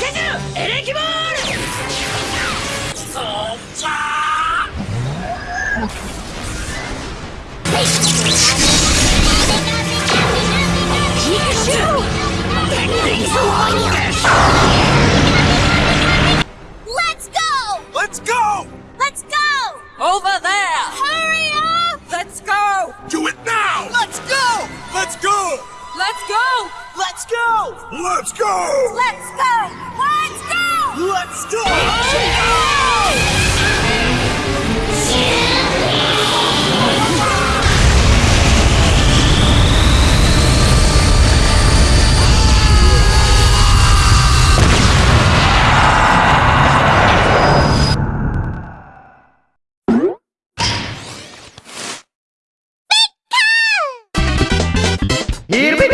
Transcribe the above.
ピカチュウエレキボールそっちゃピカチュウ電気そう Let's go! Let's go! Let's go! Over there! Hurry up! Let's go! Do it now! Let's go! Let's go! Let's go! Let's go! Let's go! Let's go! Here we go.